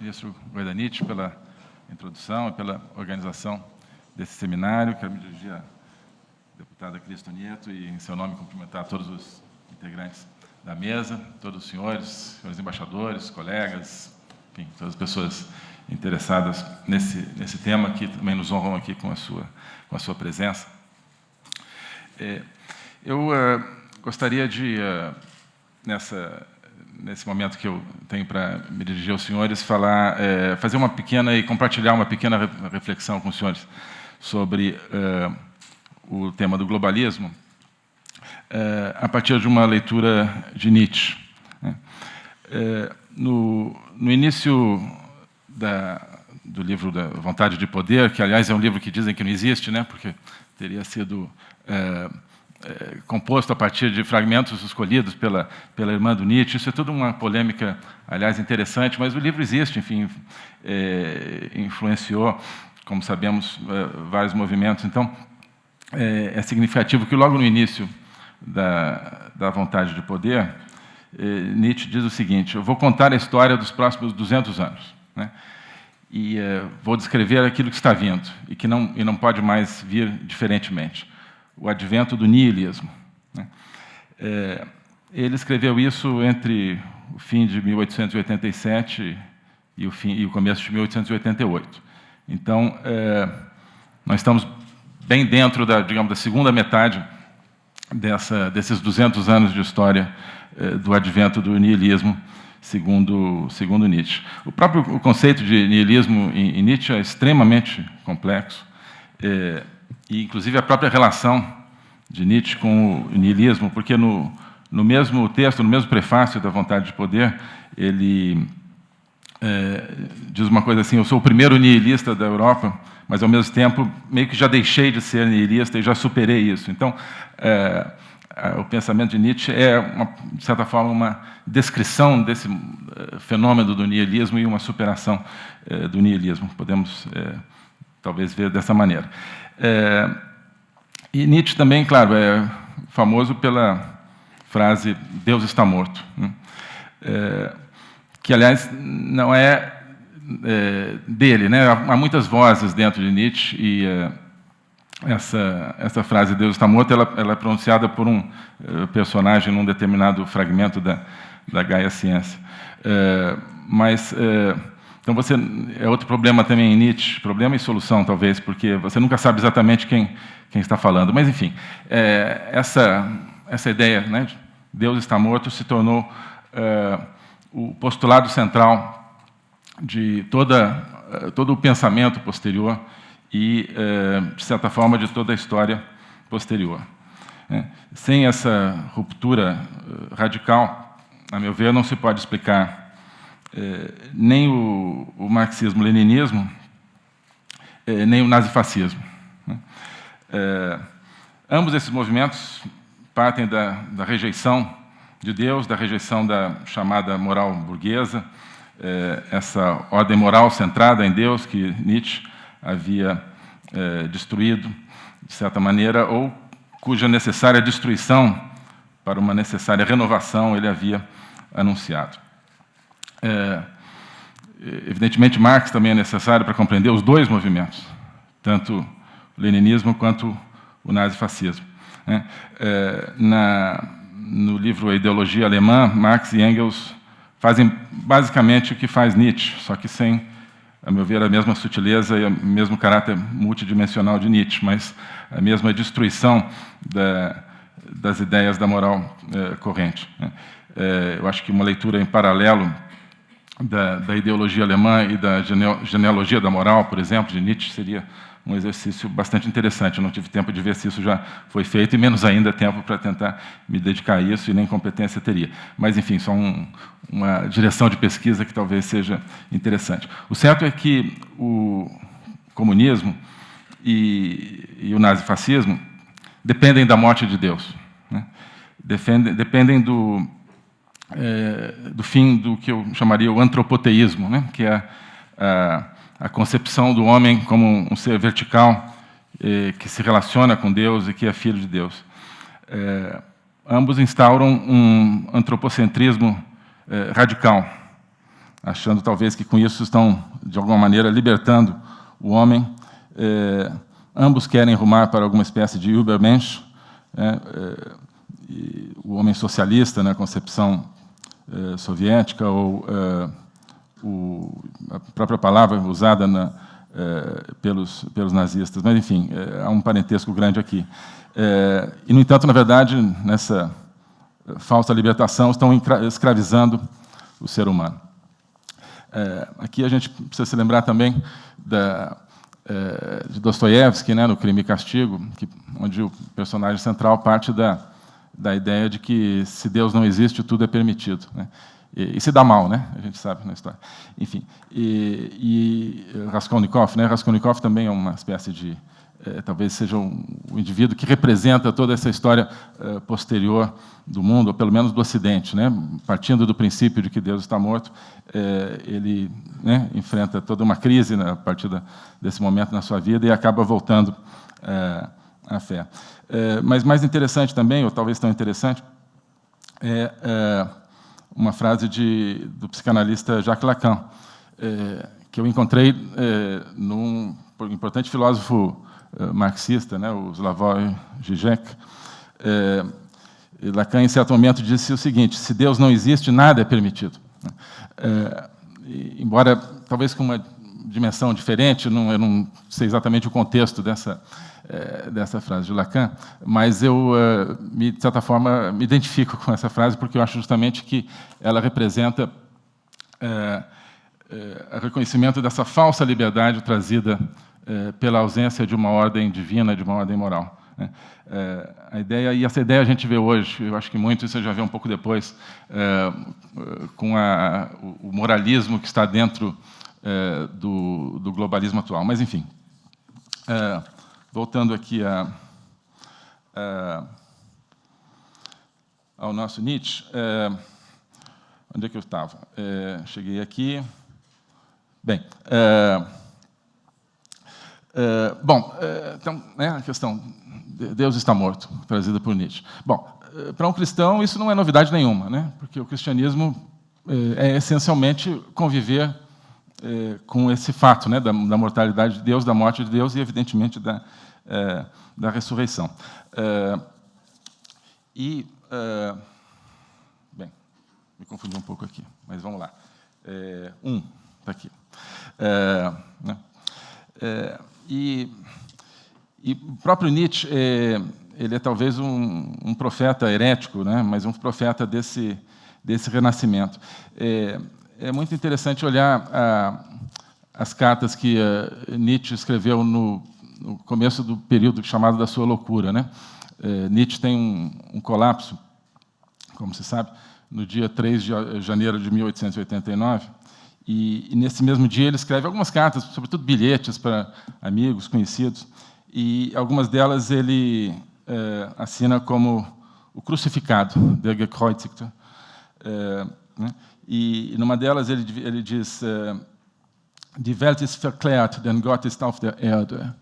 ministro Guaidanite, pela introdução e pela organização desse seminário. Quero me dirigir à deputada Cristo Nieto e, em seu nome, cumprimentar todos os integrantes da mesa, todos os senhores, senhores embaixadores, colegas, enfim, todas as pessoas interessadas nesse, nesse tema, que também nos honram aqui com a sua, com a sua presença. É, eu uh, gostaria de, uh, nessa, nesse momento que eu tenho para me dirigir aos senhores, falar, é, fazer uma pequena e compartilhar uma pequena reflexão com os senhores sobre uh, o tema do globalismo, a partir de uma leitura de Nietzsche. Né? No, no início da, do livro da Vontade de Poder, que, aliás, é um livro que dizem que não existe, né, porque teria sido é, composto a partir de fragmentos escolhidos pela, pela irmã do Nietzsche. Isso é tudo uma polêmica, aliás, interessante, mas o livro existe, enfim, é, influenciou, como sabemos, é, vários movimentos. Então, é, é, significativo que logo no início da, da Vontade de Poder, é, Nietzsche diz o seguinte, eu vou contar a história dos próximos 200 anos. Né? E vou descrever aquilo que está vindo e que não, e não pode mais vir diferentemente. O advento do niilismo. Né? É, ele escreveu isso entre o fim de 1887 e o, fim, e o começo de 1888. Então, é, nós estamos bem dentro da, digamos, da segunda metade dessa, desses 200 anos de história é, do advento do niilismo segundo, segundo Nietzsche. O próprio conceito de niilismo em, em Nietzsche é extremamente complexo, é, e inclusive a própria relação de Nietzsche com o niilismo, porque no, no mesmo texto, no mesmo prefácio da Vontade de Poder, ele é, diz uma coisa assim, eu sou o primeiro nihilista da Europa, mas, ao mesmo tempo, meio que já deixei de ser nihilista e já superei isso. Então, é, o pensamento de Nietzsche é, uma, de certa forma, uma descrição desse eh, fenômeno do nihilismo e uma superação eh, do nihilismo. Podemos, eh, talvez, ver dessa maneira. E Nietzsche também, claro, é famoso pela frase Deus está morto, né? que, aliás, não é, dele. Né? Há muitas vozes dentro de Nietzsche e essa, essa frase Deus está morto, ela, ela é pronunciada por um uh, personagem num determinado fragmento da, da Gaia Ciência. Uh, mas, então você, é outro problema também em Nietzsche, problema e solução talvez, porque você nunca sabe exatamente quem, quem está falando. Mas, enfim, essa, essa ideia, né, de Deus está morto, se tornou o postulado central de toda, todo o pensamento posterior e, eh, de certa forma, de toda a história posterior. É, sem essa ruptura eh, radical, a meu ver, não se pode explicar eh, nem o, o marxismo-leninismo, nem o nazifascismo. Né? Ambos esses movimentos partem da, da rejeição de Deus, da rejeição da chamada moral burguesa, essa ordem moral centrada em Deus que Nietzsche havia é, destruído, de certa maneira, ou cuja necessária destruição para uma necessária renovação ele havia anunciado. É, evidentemente, Marx também é necessário para compreender os dois movimentos, tanto o leninismo quanto o nazifascismo. Né? É, na, no livro A Ideologia Alemã, Marx e Engels fazem basicamente o que faz Nietzsche, só que sem a meu ver, a mesma sutileza e o mesmo caráter multidimensional de Nietzsche, mas a mesma destruição da, das ideias da moral é, corrente. Né? É, eu acho que uma leitura em paralelo da, da ideologia alemã e da genealogia da moral, por exemplo, de Nietzsche, seria um exercício bastante interessante. Eu não tive tempo de ver se isso já foi feito, e menos ainda tempo para tentar me dedicar a isso, e nem competência teria. Mas, enfim, só um, uma direção de pesquisa que talvez seja interessante. O certo é que o comunismo e, e o nazifascismo dependem da morte de Deus. Né? Defendem, dependem do, é, do fim do que eu chamaria o antropoteísmo, né? que é a a concepção do homem como um ser vertical eh, que se relaciona com Deus e que é filho de Deus. Eh, ambos instauram um antropocentrismo radical. achando talvez que com isso estão, de alguma maneira, libertando o homem. É, ambos querem rumar para alguma espécie de Übermensch, é, o homem socialista, na né, concepção soviética, ou o, a própria palavra usada na, pelos, pelos nazistas. Mas, enfim, há um parentesco grande aqui. e, no entanto, na verdade, nessa falsa libertação, estão escravizando o ser humano. Aqui a gente precisa se lembrar também da, de Dostoiévski, né, no Crime e Castigo, que, onde o personagem central parte da, da ideia de que se Deus não existe, tudo é permitido. Né? E, e, se dá mal, né? a gente sabe na história. Enfim, e, e Raskolnikov, né? Raskolnikov também é uma espécie de é, talvez seja um, um, indivíduo que representa toda essa história é, posterior do mundo, ou pelo menos do Ocidente. Né? Partindo do princípio de que Deus está morto, é, ele né, enfrenta toda uma crise né, a partir da, desse momento na sua vida e acaba voltando à fé. É, mas mais interessante também, ou talvez tão interessante, é, é uma frase de, do psicanalista Jacques Lacan, que eu encontrei num importante filósofo eh, marxista, né, o Slavoj Žižek, é, Lacan, em certo momento, disse o seguinte, se Deus não existe, nada é permitido. É, embora, talvez com uma dimensão diferente, não, eu não sei exatamente o contexto dessa, é, dessa frase de Lacan, mas eu, me, de certa forma, me identifico com essa frase, porque eu acho justamente que ela representa é, o reconhecimento dessa falsa liberdade trazida pela ausência de uma ordem divina, de uma ordem moral. É, a ideia, e essa ideia a gente vê hoje, eu acho que muito isso já vê um pouco depois, é, com a, o moralismo que está dentro é, do, do, globalismo atual. Mas, enfim, voltando aqui a, a, ao nosso Nietzsche, é, onde é que eu estava? cheguei aqui. Bem, é, bom, é, então, né, a questão, Deus está morto, trazida por Nietzsche. Bom, é, para um cristão isso não é novidade nenhuma, né, porque o cristianismo é, é essencialmente conviver com esse fato né, da, da, mortalidade de Deus, da morte de Deus e, evidentemente, da, da ressurreição. e, bem, me confundi um pouco aqui, mas vamos lá. um, está aqui. Né, e, e o próprio Nietzsche, é, ele é talvez um, um, profeta herético, né? mas um profeta desse, desse renascimento. É, é muito interessante olhar a, as cartas que uh, Nietzsche escreveu no, no, começo do período chamado da sua loucura. Né? É, Nietzsche tem um, um, colapso, como se sabe, no dia 3 de janeiro de 1889, e, e, nesse mesmo dia ele escreve algumas cartas, sobretudo bilhetes para amigos, conhecidos, e algumas delas ele é, assina como o crucificado, der Gekreuzigte. É, né? E numa delas ele, ele diz: Die Welt ist verklärt, denn Gott ist auf der Erde.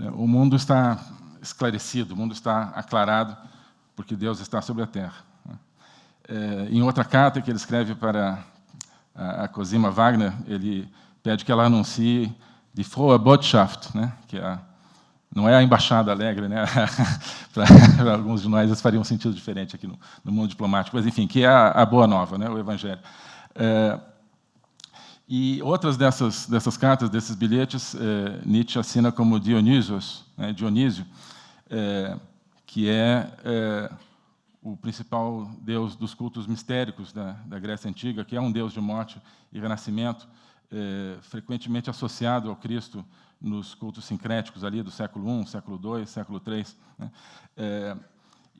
É, o mundo está esclarecido, o mundo está aclarado, porque Deus está sobre a terra. É, em outra carta que ele escreve para a, Cosima Wagner, ele pede que ela anuncie de Frohe Botschaft, né? que é a, não é a embaixada alegre, né? para alguns de nós isso faria um sentido diferente aqui no, no mundo diplomático, mas enfim, que é a, a boa nova, né? o Evangelho. É, e outras dessas, dessas cartas, desses bilhetes, é, Nietzsche assina como Dionysios, né? Dionísio, é, que é, é o principal deus dos cultos mistéricos da, da Grécia Antiga, que é um deus de morte e renascimento, é, frequentemente associado ao Cristo nos cultos sincréticos ali do século I, século II, século III. Né?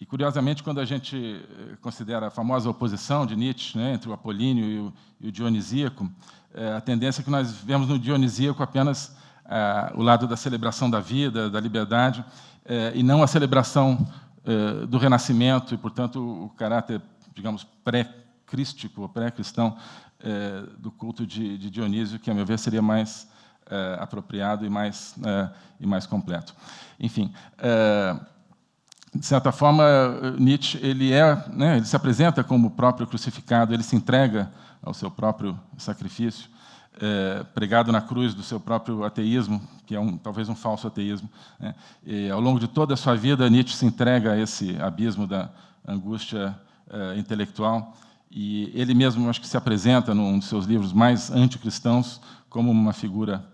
E, curiosamente, quando a gente é, considera a famosa oposição de Nietzsche né, entre o apolíneo e o, e o dionisíaco, é, a tendência é que nós vemos no dionisíaco apenas é, o lado da celebração da vida, da liberdade, é, e não a celebração eh, do Renascimento e, portanto, o caráter, digamos, pré-crístico, pré-cristão eh, do culto de, de, Dionísio, que, a meu ver, seria mais eh, apropriado e mais, e mais completo. Enfim, de certa forma, Nietzsche ele é, né, ele se apresenta como o próprio crucificado, ele se entrega ao seu próprio sacrifício, é, pregado na cruz do seu próprio ateísmo, que é um, talvez um falso ateísmo. Né? E, ao longo de toda a sua vida, Nietzsche se entrega a esse abismo da angústia é, intelectual, e ele mesmo acho que se apresenta num dos seus livros mais anticristãos como uma figura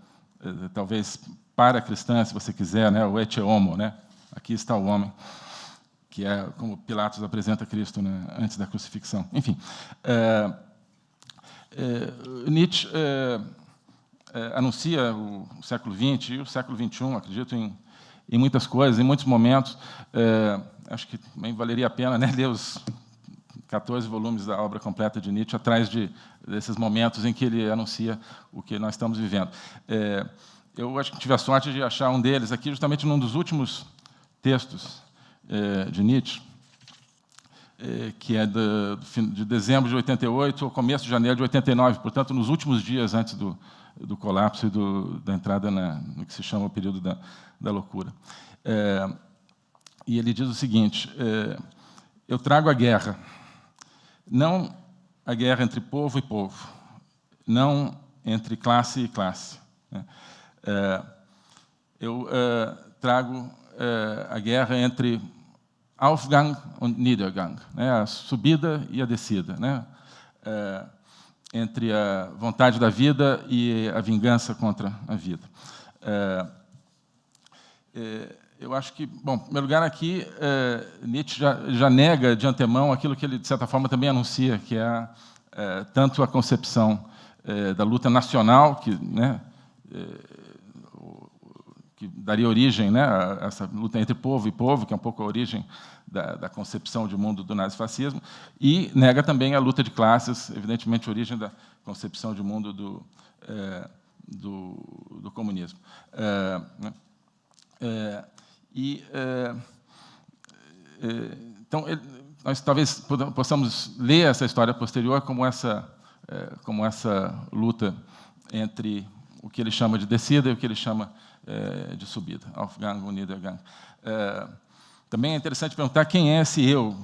é, talvez para cristã, se você quiser, né, o ete homo, né? Aqui está o homem que é como Pilatos apresenta Cristo né, antes da crucifixão. Enfim, é, é, Nietzsche é, é anuncia o, século XX e o século XXI, acredito em, em muitas coisas, em muitos momentos. É, acho que também valeria a pena né, ler os 14 volumes da obra completa de Nietzsche, atrás de, desses momentos em que ele anuncia o que nós estamos vivendo. É, eu acho que tive a sorte de achar um deles aqui, justamente num dos últimos textos é, de Nietzsche, é, que é de, de dezembro de 88 ao começo de janeiro de 89, portanto, nos últimos dias antes do, do colapso e do, da entrada na, no que se chama o período da, da loucura. É, e ele diz o seguinte, eu trago a guerra, não a guerra entre povo e povo, não entre classe e classe. Né? Eu trago a guerra entre Aufgang und Niedergang, né, a subida e a descida, né, é, entre a vontade da vida e a vingança contra a vida. É, é, eu acho que, bom, em primeiro lugar, aqui, é, Nietzsche já, já, nega de antemão aquilo que ele, de certa forma, também anuncia, que é, é tanto a concepção é, da luta nacional, que né, que daria origem né, a essa luta entre povo e povo, que é um pouco a origem da, da concepção de mundo do nazifascismo, e nega também a luta de classes, evidentemente origem da concepção de mundo do, é, do, do, comunismo. É, né, é, e, então, nós talvez possamos ler essa história posterior como essa, como essa luta entre o que ele chama de descida e o que ele chama é, de subida. É, também é interessante perguntar quem é esse eu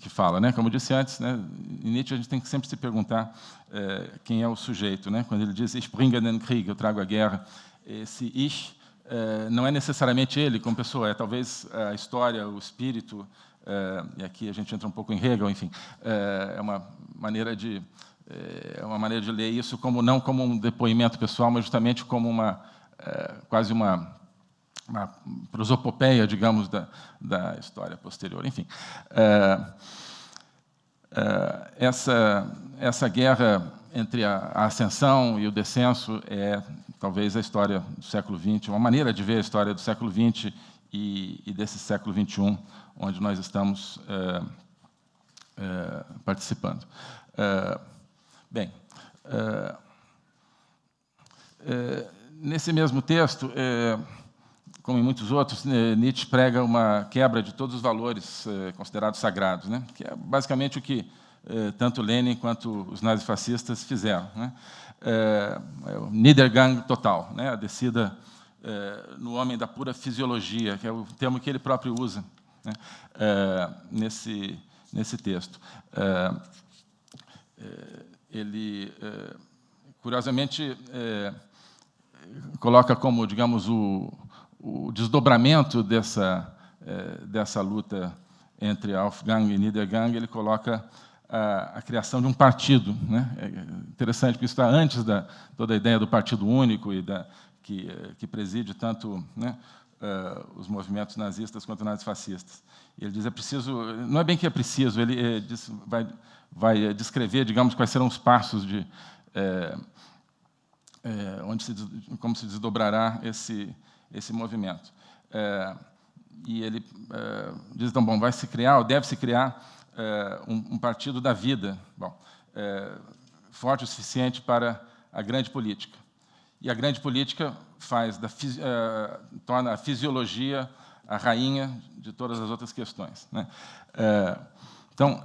que fala. Né? Como eu disse antes, né, em Nietzsche a gente tem que sempre se perguntar é, quem é o sujeito. Né? Quando ele diz Ich bringe den Krieg, eu trago a guerra, esse Ich é, não é necessariamente ele como pessoa, é talvez a história, o espírito, é, e aqui a gente entra um pouco em Hegel, enfim, é, é uma maneira de é uma maneira de ler isso como não como um depoimento pessoal, mas justamente como uma é, quase uma, uma prosopopeia, digamos, da, da história posterior. Enfim, é, é, essa, essa guerra entre a, a, ascensão e o descenso é talvez a história do século XX, uma maneira de ver a história do século XX e, e desse século XXI, onde nós estamos é, é, participando. É, bem, nesse mesmo texto, é, como em muitos outros, né, Nietzsche prega uma quebra de todos os valores é, considerados sagrados, né? que é basicamente o que é, tanto Lenin quanto os nazifascistas fizeram. Né? É, é o Niedergang total, né? a descida é, no homem da pura fisiologia, que é o termo que ele próprio usa né? Nesse, nesse texto. ele, curiosamente, coloca como, digamos, o, o desdobramento dessa, é, dessa luta entre Aufgang e Niedergang, ele coloca a, a, criação de um partido. Né? É interessante, porque isso está antes da toda a ideia do partido único e da, que, que preside tanto né, uh, os movimentos nazistas quanto nazifascistas. Ele diz é preciso, não é bem que é preciso, ele é, diz, vai, vai descrever, digamos, quais serão os passos de é, é, onde se, como se desdobrará esse, esse movimento. É, e ele é, diz, então, bom, vai se criar, ou deve se criar, é, um, um, partido da vida, bom, é, forte o suficiente para a grande política. E a grande política faz da, é, torna a fisiologia a rainha de todas as outras questões. Né? então,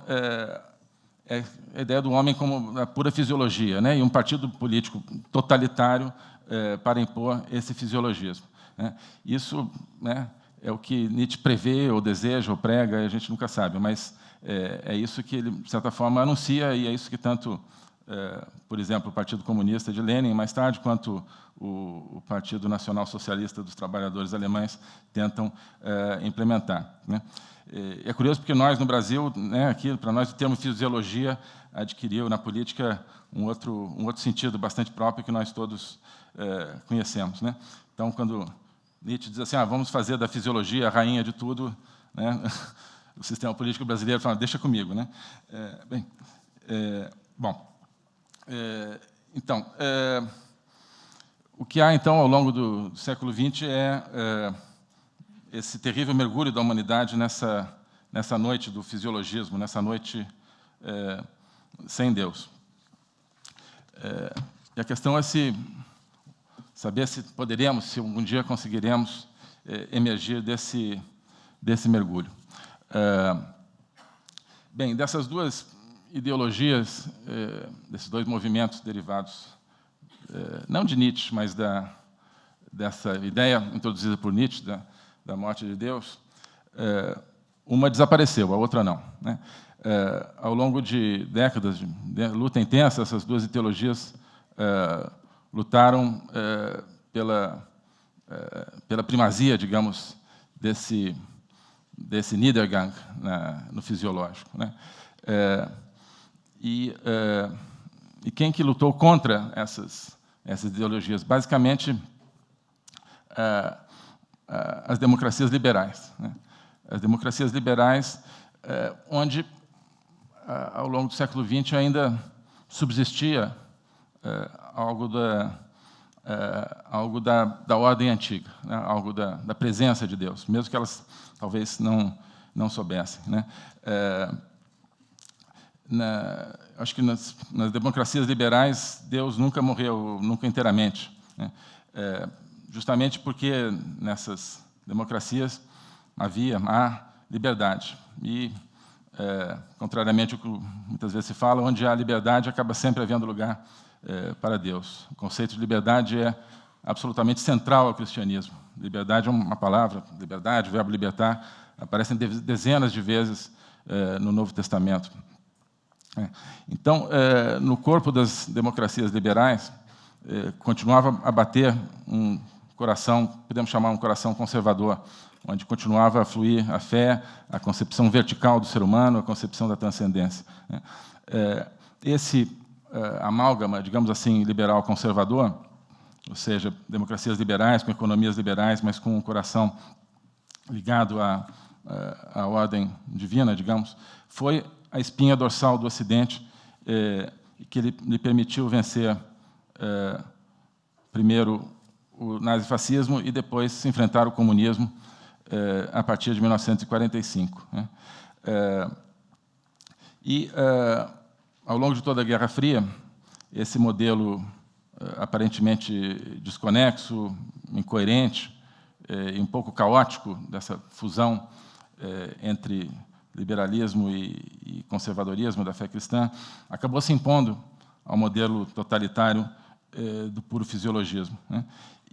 é a ideia do homem como a pura fisiologia, né? e um partido político totalitário é, para impor esse fisiologismo. Né? Isso né, é o que Nietzsche prevê, ou deseja, ou prega, a gente nunca sabe, mas é, é isso que ele, de certa forma, anuncia, e é isso que tanto, é, por exemplo, o Partido Comunista de Lenin, mais tarde, quanto o, o Partido Nacional Socialista dos Trabalhadores Alemães tentam é, implementar. Né? É curioso porque nós, no Brasil, né, aqui, para nós, o termo fisiologia adquiriu na política um outro, um outro sentido bastante próprio que nós todos é, conhecemos. Né? Então, quando Nietzsche diz assim, ah, vamos fazer da fisiologia a rainha de tudo, né? o sistema político brasileiro fala, deixa comigo. Né? É, bem, é, bom, é, então, é, o que há, então, ao longo do, século XX é, é esse terrível mergulho da humanidade nessa, nessa noite do fisiologismo, nessa noite é, sem Deus. É, e a questão é se saber se poderemos, se algum dia conseguiremos emergir desse, desse mergulho. Bem, dessas duas ideologias, é, desses dois movimentos derivados, é, não de Nietzsche, mas da, dessa ideia introduzida por Nietzsche, da, da morte de Deus, é, uma desapareceu, a outra não. Né? É, ao longo de décadas de, luta intensa, essas duas ideologias lutaram pela, pela primazia, digamos, desse, desse Niedergang na, no fisiológico. Né? É, e, e quem que lutou contra essas, essas ideologias? Basicamente, as democracias liberais. Né? As democracias liberais, onde, ao longo do século XX, ainda subsistia algo da, eh, algo da, da ordem antiga, né? algo da, da presença de Deus, mesmo que elas talvez não, não soubessem. Né? Na, acho que nas, nas, democracias liberais, Deus nunca morreu, nunca inteiramente. Né? É, justamente porque nessas democracias havia a liberdade. E, é, contrariamente ao que muitas vezes se fala, onde há liberdade, acaba sempre havendo lugar é, para Deus. O conceito de liberdade é absolutamente central ao cristianismo. Liberdade é uma palavra, liberdade, o verbo libertar, aparecem dezenas de vezes é, no Novo Testamento. É. Então, é, no corpo das democracias liberais, é, continuava a bater um coração, podemos chamar um coração conservador, onde continuava a fluir a fé, a concepção vertical do ser humano, a concepção da transcendência. Né? Esse amálgama, digamos assim, liberal conservador, ou seja, democracias liberais com economias liberais, mas com um coração ligado à, à ordem divina, digamos, foi a espinha dorsal do Ocidente é, que lhe, lhe permitiu vencer primeiro o nazifascismo e depois se enfrentar o comunismo eh, a partir de 1945. Né? Eh, e, eh, ao longo de toda a Guerra Fria, esse modelo aparentemente desconexo, incoerente e um pouco caótico dessa fusão entre liberalismo e conservadorismo da fé cristã acabou se impondo ao modelo totalitário do puro fisiologismo. Né?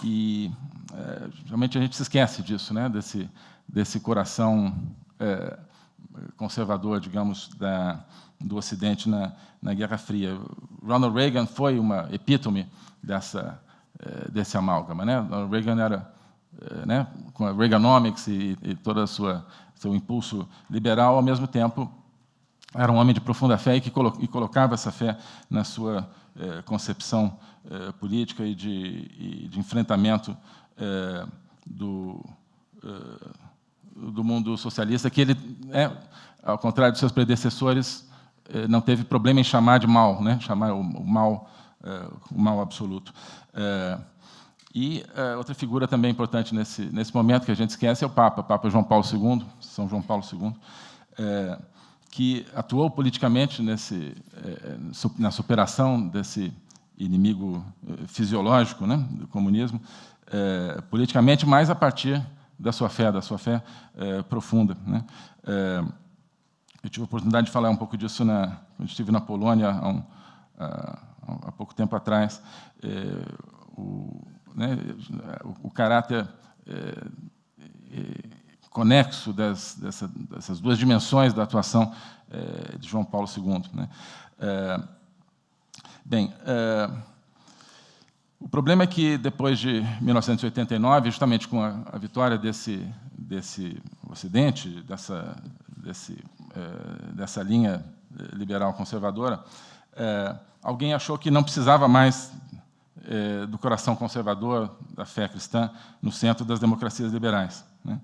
E é, realmente a gente se esquece disso, né? desse, desse coração é, conservador, digamos, da, do Ocidente na, na Guerra Fria. Ronald Reagan foi uma epítome dessa, é, desse amálgama. Né? Reagan era, né, com a Reaganomics e, e todo o seu impulso liberal, ao mesmo tempo era um homem de profunda fé e que colo e colocava essa fé na sua eh, concepção eh, política e de, e de enfrentamento eh, do, do mundo socialista, que ele, é, ao contrário de seus predecessores, não teve problema em chamar de mal, né? chamar o, o mal, o mal absoluto. E outra figura também importante nesse, nesse momento que a gente esquece é o Papa, Papa João Paulo II, São João Paulo II, que atuou politicamente nesse, na superação desse inimigo fisiológico né, do comunismo, é, politicamente, mas a partir da sua fé, da sua fé é, profunda. Né. É, eu tive a oportunidade de falar um pouco disso na, quando estive na Polônia há, um, há pouco tempo atrás. O, né, o, caráter conexo das, dessa, dessas duas dimensões da atuação de João Paulo II. Né? bem, o problema é que, depois de 1989, justamente com a, a vitória desse, desse Ocidente, dessa, desse, dessa linha liberal conservadora, alguém achou que não precisava mais é, do coração conservador da fé cristã no centro das democracias liberais. Né?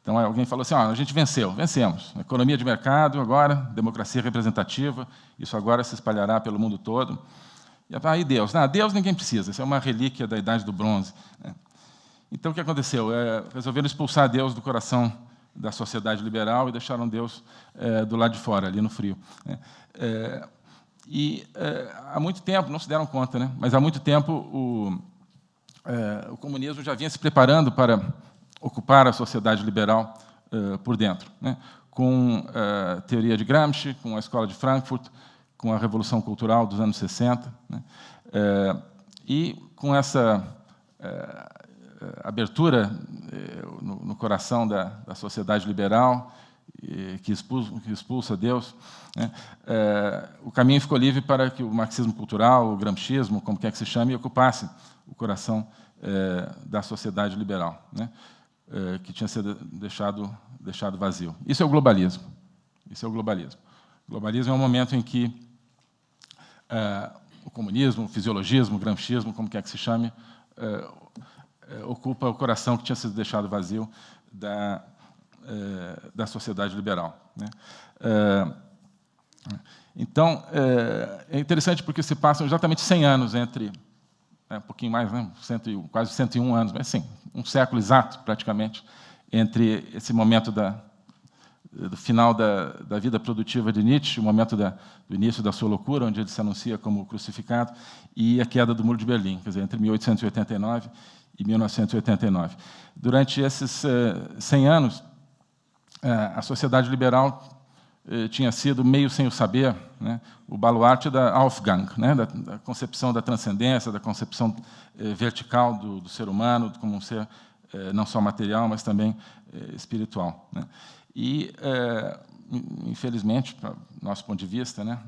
Então, alguém falou assim, ah, a gente venceu, vencemos. Economia de mercado, agora, democracia representativa, isso agora se espalhará pelo mundo todo. E aí Deus? Não, Deus ninguém precisa, isso é uma relíquia da Idade do Bronze. Né? Então, o que aconteceu? É, resolveram expulsar Deus do coração da sociedade liberal e deixaram Deus é, do lado de fora, ali no frio. É, e é, há muito tempo, não se deram conta, né? mas há muito tempo o, é, o comunismo já vinha se preparando para ocupar a sociedade liberal é, por dentro, né? com a teoria de Gramsci, com a Escola de Frankfurt, com a Revolução Cultural dos anos 60, né? e com essa abertura no, no coração da, da sociedade liberal, que expulsa, que expulsa Deus, né? é, o caminho ficou livre para que o marxismo cultural, o gramscismo, como quer que se chame, ocupasse o coração é, da sociedade liberal, né? é, que tinha sido deixado, deixado vazio. Isso é o globalismo. Isso é o globalismo. O globalismo é um momento em que é, o comunismo, o fisiologismo, o gramscismo, como quer que se chame, é, é, ocupa o coração que tinha sido deixado vazio da é, da sociedade liberal. Né? É, então, é, é interessante porque se passam exatamente 100 anos entre, um pouquinho mais, né, cento, quase 101 anos, mas sim, um século exato, praticamente, entre esse momento da, do final da, da, vida produtiva de Nietzsche, o momento da, do início da sua loucura, onde ele se anuncia como crucificado, e a queda do Muro de Berlim, quer dizer, entre 1889 e 1989. Durante esses uh, 100 anos, a sociedade liberal eh, tinha sido, meio sem o saber, né, o baluarte da Aufgang, né, da, da, concepção da transcendência, da concepção eh, vertical do, do, ser humano como um ser eh, não só material, mas também espiritual. Né. E, infelizmente, para nosso ponto de vista, né,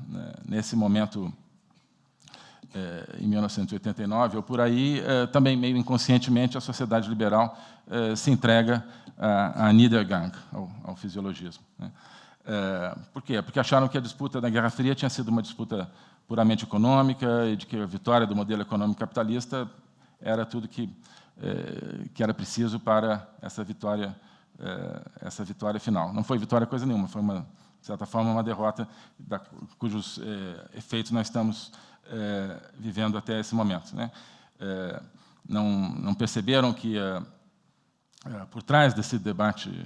nesse momento, em 1989, ou por aí, também meio inconscientemente, a sociedade liberal se entrega a Niedergang, ao, fisiologismo. Né? Por quê? Porque acharam que a disputa da Guerra Fria tinha sido uma disputa puramente econômica e de que a vitória do modelo econômico capitalista era tudo que, que era preciso para essa vitória, essa vitória final. Não foi vitória coisa nenhuma, foi, uma, de certa forma, uma derrota da, cujos efeitos nós estamos é, vivendo até esse momento. Né? É, não, não perceberam que é, por trás desse debate,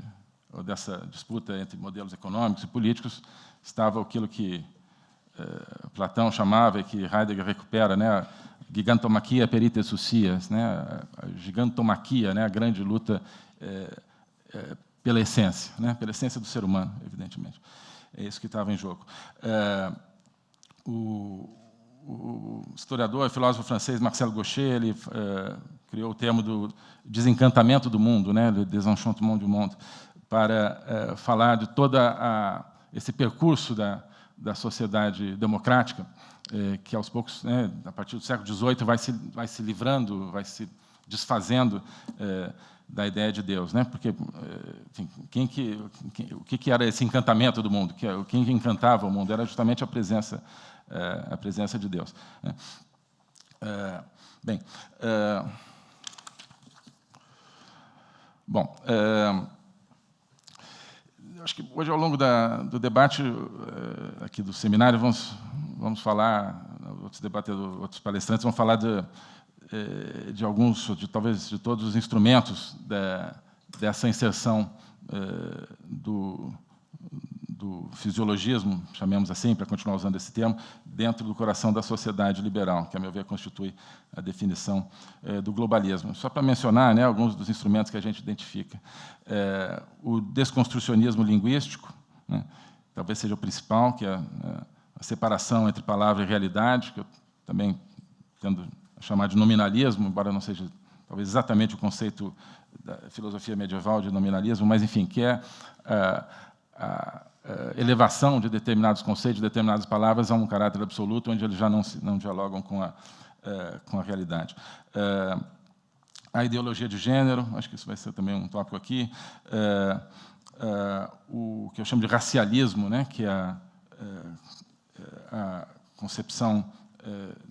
ou dessa disputa entre modelos econômicos e políticos, estava aquilo que Platão chamava e que Heidegger recupera, né, a gigantomaquia perite sucias, né, a gigantomaquia, né, a grande luta pela essência, né, pela essência do ser humano, evidentemente. É isso que estava em jogo. É, o, o historiador e filósofo francês Marcel Gaucher ele, é, criou o termo do desencantamento do mundo, né, le désenchantement du monde, para é, falar de todo esse percurso da, da sociedade democrática, é, que aos poucos, né, a partir do século XVIII, vai se, vai se livrando, vai se desfazendo da ideia de Deus, né? Porque enfim, quem que, quem, o que, que era esse encantamento do mundo? Que quem encantava o mundo era justamente a presença a presença de Deus. Né? Bem. Bom, é, acho que hoje, ao longo da, do debate aqui do seminário, vamos, vamos falar, outros debatedores, outros palestrantes vão falar de, de alguns, de, talvez de todos os instrumentos da, dessa inserção do, do fisiologismo, chamemos assim, para continuar usando esse termo, dentro do coração da sociedade liberal, que, a meu ver, constitui a definição é, do globalismo. Só para mencionar né, alguns dos instrumentos que a gente identifica. É, o desconstrucionismo linguístico, né, talvez seja o principal, que é a separação entre palavra e realidade, que eu também tendo a chamar de nominalismo, embora não seja talvez exatamente o conceito da filosofia medieval de nominalismo, mas, enfim, que é a elevação de determinados conceitos, de determinadas palavras a um caráter absoluto, onde eles já não, se, não dialogam com a, com a realidade. a ideologia de gênero, acho que isso vai ser também um tópico aqui, o que eu chamo de racialismo, né, que é a, a concepção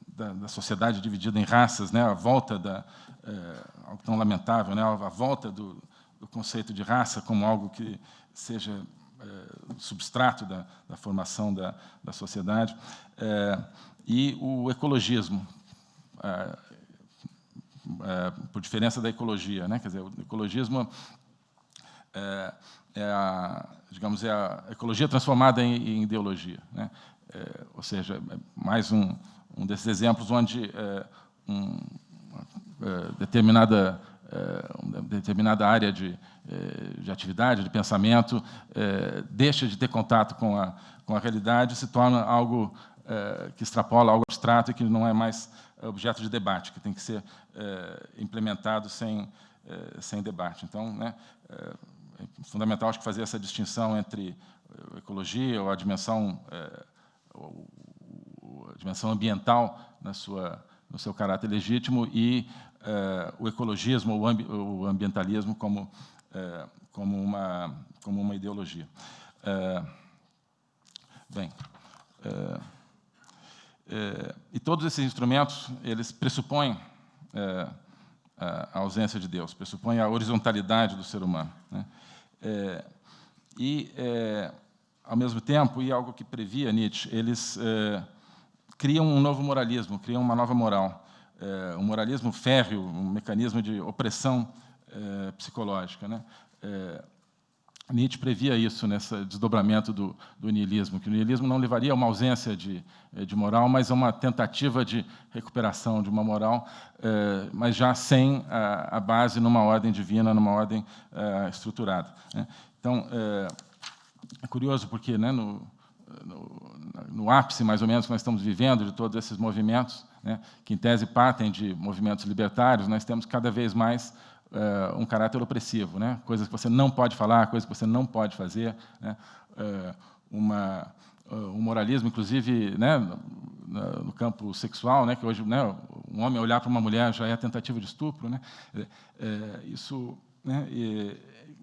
da, da, sociedade dividida em raças, né, a volta da, algo tão lamentável, né, a volta do, do, conceito de raça como algo que seja substrato da, da, formação da, da sociedade, é, e o ecologismo, é, é, por diferença da ecologia, né, quer dizer, o ecologismo é, é a, digamos, é a ecologia transformada em, em ideologia, né, ou seja, mais um um desses exemplos onde é, um, é, determinada, é, uma determinada área de, é, de atividade, de pensamento, é, deixa de ter contato com a, com a realidade e se torna algo é, que extrapola, algo abstrato e que não é mais objeto de debate, que tem que ser implementado sem, sem debate. Então, né, é fundamental acho que fazer essa distinção entre ecologia ou a dimensão a dimensão ambiental na sua, no seu caráter legítimo e uh, o ecologismo, o, ambi o ambientalismo como, uh, como, uma, como uma ideologia. Uh, bem, e todos esses instrumentos, eles pressupõem a ausência de Deus, pressupõem a horizontalidade do ser humano. Né? e, ao mesmo tempo, e algo que previa Nietzsche, eles criam um novo moralismo, criam uma nova moral. É, um moralismo férreo, um mecanismo de opressão é, psicológica. Né? É, Nietzsche previa isso nesse desdobramento do, do, niilismo, que o niilismo não levaria a uma ausência de, de moral, mas a uma tentativa de recuperação de uma moral, mas já sem a, a, base numa ordem divina, numa ordem estruturada. Né? Então, é curioso porque né, no, no, no, ápice, mais ou menos, que nós estamos vivendo, de todos esses movimentos, né, que, em tese, partem de movimentos libertários, nós temos cada vez mais uh, um caráter opressivo, né, coisas que você não pode falar, coisas que você não pode fazer, né, uh, uma, uh, um moralismo, inclusive, né, no, campo sexual, né, que hoje né, um homem olhar para uma mulher já é tentativa de estupro. Né, isso né,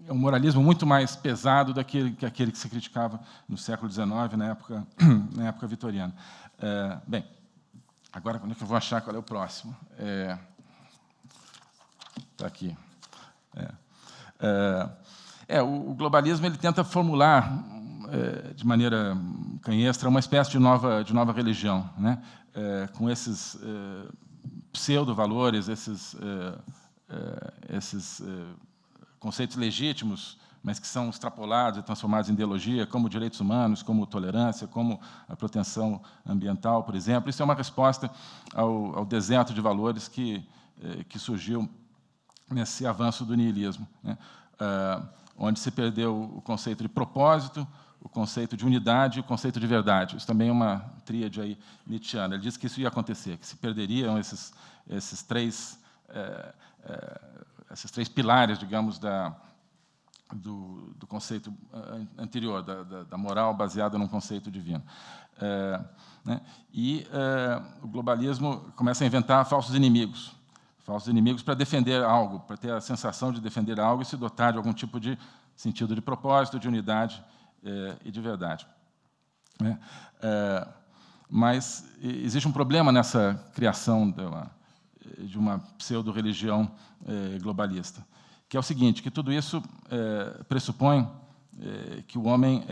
é um moralismo muito mais pesado daquele que aquele que se criticava no século XIX, na época, na época vitoriana. Bem, agora quando é que eu vou achar qual é o próximo? Está é, tá aqui. É, é, é, o, o, globalismo ele tenta formular é, de maneira canhestra uma espécie de nova, de nova religião, né? com esses pseudo-valores, esses, esses conceitos legítimos, mas que são extrapolados e transformados em ideologia, como direitos humanos, como tolerância, como a proteção ambiental, por exemplo. Isso é uma resposta ao, ao deserto de valores que, eh, que surgiu nesse avanço do niilismo, né? ah, onde se perdeu o conceito de propósito, o conceito de unidade e o conceito de verdade. Isso também é uma tríade aí nietzschiana. Ele disse que isso ia acontecer, que se perderiam esses, esses três eh, eh, esses três pilares, digamos, da, do, do conceito eh, anterior, da, da, da, moral baseada num conceito divino. É, né? E é, o globalismo começa a inventar falsos inimigos, falsos inimigos para defender algo, para ter a sensação de defender algo e se dotar de algum tipo de sentido de propósito, de unidade é, e de verdade. Né? mas existe um problema nessa criação de uma, uma pseudo-religião globalista, que é o seguinte, que tudo isso eh, pressupõe eh, que o homem,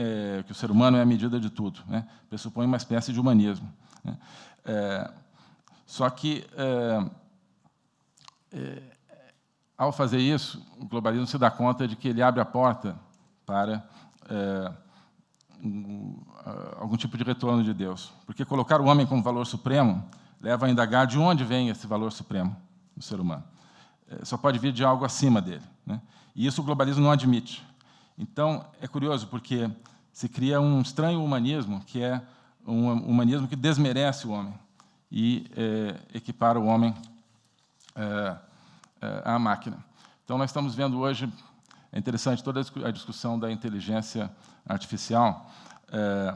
que o ser humano é a medida de tudo, né? pressupõe uma espécie de humanismo. Né? só que, ao fazer isso, o globalismo se dá conta de que ele abre a porta para um, algum tipo de retorno de Deus. Porque colocar o homem como valor supremo leva a indagar de onde vem esse valor supremo do ser humano. É, só pode vir de algo acima dele. Né? E isso o globalismo não admite. Então, é curioso, porque se cria um estranho humanismo, que é um humanismo que desmerece o homem e é, equipara o homem é, é, à máquina. Então, nós estamos vendo hoje, é interessante, toda a discussão da inteligência artificial, é,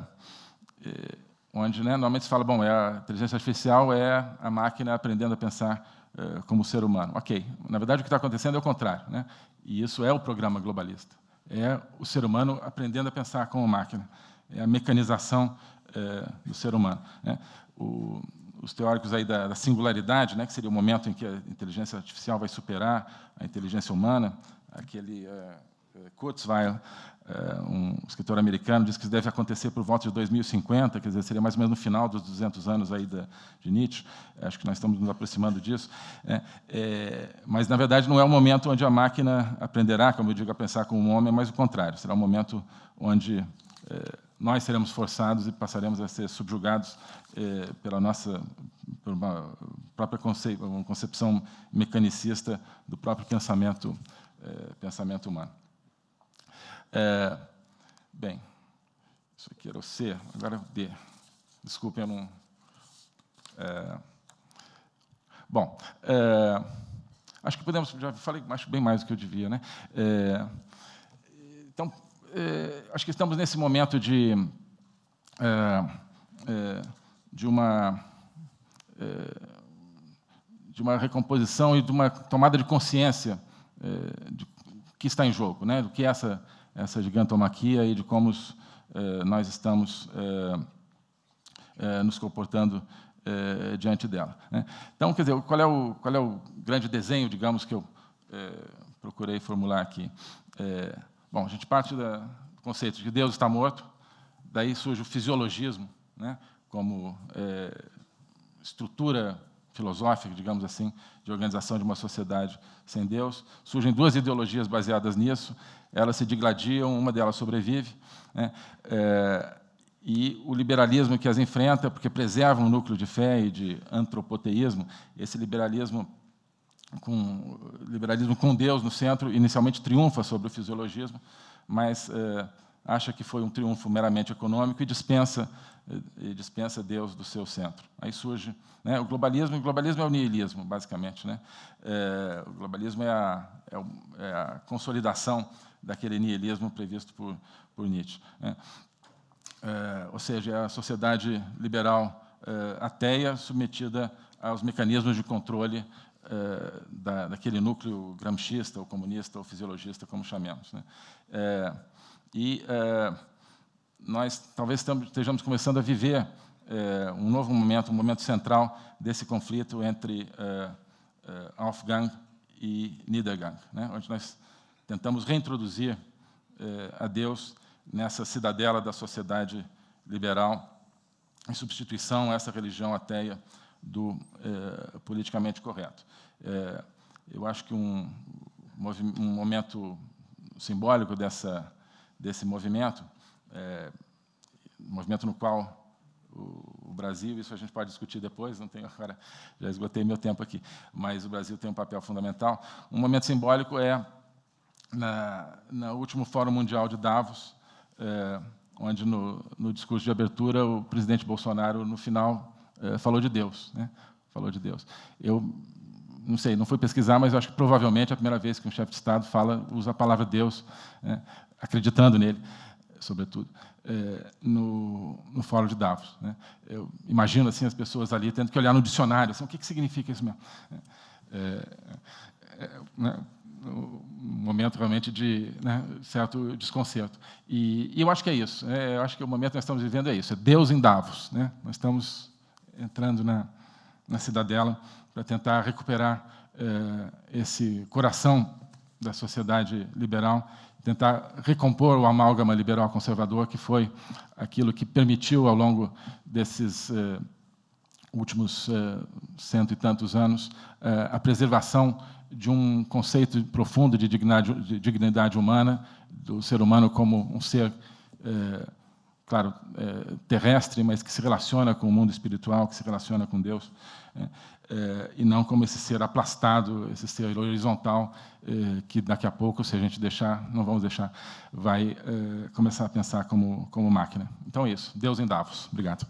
é, onde né, normalmente se fala, bom, a inteligência artificial é a máquina aprendendo a pensar como ser humano. Ok, na verdade o que está acontecendo é o contrário, né? e isso é o programa globalista. É o ser humano aprendendo a pensar como máquina, é a mecanização é, do ser humano. Né? O, os teóricos aí da, da, singularidade, né, que seria o momento em que a inteligência artificial vai superar a inteligência humana, aquele uh, Kurzweil, um escritor americano, diz que deve acontecer por volta de 2050, quer dizer, seria mais ou menos no final dos 200 anos aí da, de Nietzsche. Acho que nós estamos nos aproximando disso. É, é, mas, na verdade, não é o momento onde a máquina aprenderá, como eu digo, a pensar como um homem, mas o contrário. Será o momento onde é, nós seremos forçados e passaremos a ser subjugados eh, pela nossa por uma própria uma concepção mecanicista do próprio pensamento eh, pensamento humano. É, bem, isso aqui era o C, agora o D. Desculpem, eu não. É, bom, é, acho que podemos. Já falei acho bem mais do que eu devia, né? É, então, é, acho que estamos nesse momento de, é, é, de uma de uma recomposição e de uma tomada de consciência de que está em jogo, né? Do que é essa essa gigantomaquia e de como os, nós estamos nos comportando diante dela. Né? Então, quer dizer, qual é o qual é o grande desenho, digamos, que eu procurei formular aqui? Bom, a gente parte da, do conceito de que Deus está morto, daí surge o fisiologismo, né, como estrutura filosófica, digamos assim, de organização de uma sociedade sem Deus. Surgem duas ideologias baseadas nisso, elas se digladiam, uma delas sobrevive, né, é, e o liberalismo que as enfrenta, porque preserva um núcleo de fé e de antropoteísmo, esse liberalismo com liberalismo com Deus no centro, inicialmente triunfa sobre o fisiologismo, mas é, acha que foi um triunfo meramente econômico e dispensa e dispensa Deus do seu centro. Aí surge né, o globalismo. O globalismo é o nihilismo, basicamente. Né? É, o globalismo é a, é, o, é a, consolidação daquele nihilismo previsto por, por Nietzsche. Né? É, ou seja, é a sociedade liberal é, ateia submetida aos mecanismos de controle é, da, daquele núcleo gramscista, ou comunista, ou fisiologista, como chamemos. Né? E nós talvez estejamos começando a viver é, um novo momento, um momento central desse conflito entre é, é, Aufgang e Niedergang, né? onde nós tentamos reintroduzir a Deus nessa cidadela da sociedade liberal, em substituição a essa religião ateia do é, politicamente correto. É, eu acho que um, um, momento simbólico dessa, desse movimento, é, movimento no qual o, o, Brasil, isso a gente pode discutir depois, não tenho agora, já esgotei meu tempo aqui, mas o Brasil tem um papel fundamental. Um momento simbólico é na, no último Fórum Mundial de Davos, é, onde no, no discurso de abertura o presidente Bolsonaro, no final, é, falou de Deus, né? falou de Deus. Eu não sei, não fui pesquisar, mas acho que provavelmente é a primeira vez que um chefe de Estado fala, usa a palavra Deus, né? acreditando nele, sobretudo, é, no, no Fórum de Davos. Né? Eu imagino assim as pessoas ali tendo que olhar no dicionário, assim, o que, que significa isso mesmo? É, é, né? um momento realmente de né, certo desconcerto. E, e, eu acho que é isso. É, eu acho que o momento que nós estamos vivendo é isso. É Deus em Davos. Né? Nós estamos entrando na, na cidadela para tentar recuperar eh, esse coração da sociedade liberal, tentar recompor o amálgama liberal conservador, que foi aquilo que permitiu, ao longo desses eh, últimos eh, cento e tantos anos, eh, a preservação de um conceito profundo de dignidade, de dignidade humana, do ser humano como um ser claro, terrestre, mas que se relaciona com o mundo espiritual, que se relaciona com Deus, é, é, e não como esse ser aplastado, esse ser horizontal, é, que daqui a pouco, se a gente deixar, não vamos deixar, vai é, começar a pensar como, como máquina. Então é isso. Deus em Davos. Obrigado.